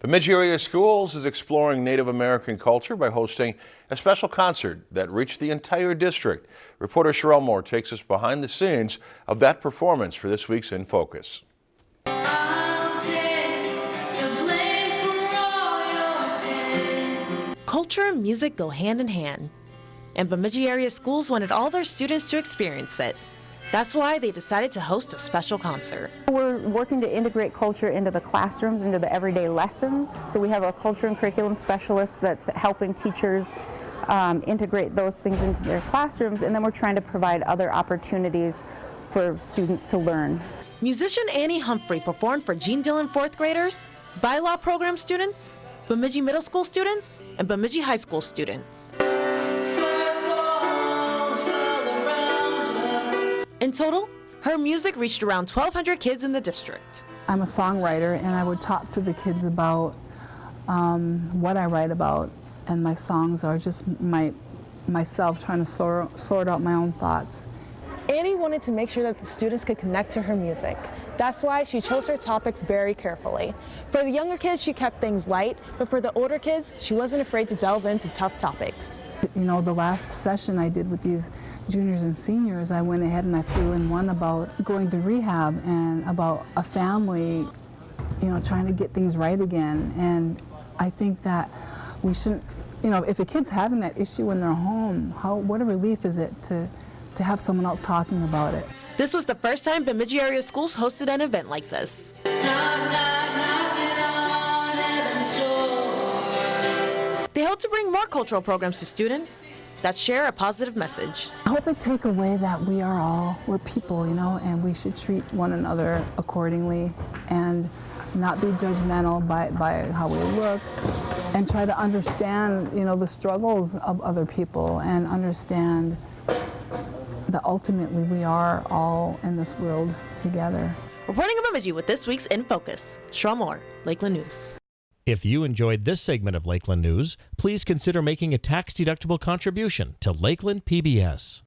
Bemidji Area Schools is exploring Native American culture by hosting a special concert that reached the entire district. Reporter Sherelle Moore takes us behind the scenes of that performance for this week's In Focus. Culture and music go hand in hand, and Bemidji area schools wanted all their students to experience it. That's why they decided to host a special concert. We're working to integrate culture into the classrooms, into the everyday lessons. So we have a culture and curriculum specialist that's helping teachers um, integrate those things into their classrooms, and then we're trying to provide other opportunities for students to learn. Musician Annie Humphrey performed for Gene Dillon fourth graders, bylaw program students, Bemidji Middle School students, and Bemidji High School students. In total, her music reached around 1,200 kids in the district. I'm a songwriter and I would talk to the kids about um, what I write about and my songs are just my, myself trying to sort, sort out my own thoughts. Annie wanted to make sure that the students could connect to her music. That's why she chose her topics very carefully. For the younger kids, she kept things light, but for the older kids, she wasn't afraid to delve into tough topics. You know, the last session I did with these juniors and seniors, I went ahead and I threw in one about going to rehab and about a family, you know, trying to get things right again. And I think that we shouldn't, you know, if a kid's having that issue in their home, how, what a relief is it to, to have someone else talking about it. This was the first time Bemidji area schools hosted an event like this. They hope to bring more cultural programs to students that share a positive message. I hope they take away that we are all, we're people, you know, and we should treat one another accordingly and not be judgmental by, by how we look and try to understand, you know, the struggles of other people and understand that ultimately we are all in this world together. Reporting in Bemidji with this week's In Focus, Sherelle Moore, Lakeland News. If you enjoyed this segment of Lakeland News, please consider making a tax-deductible contribution to Lakeland PBS.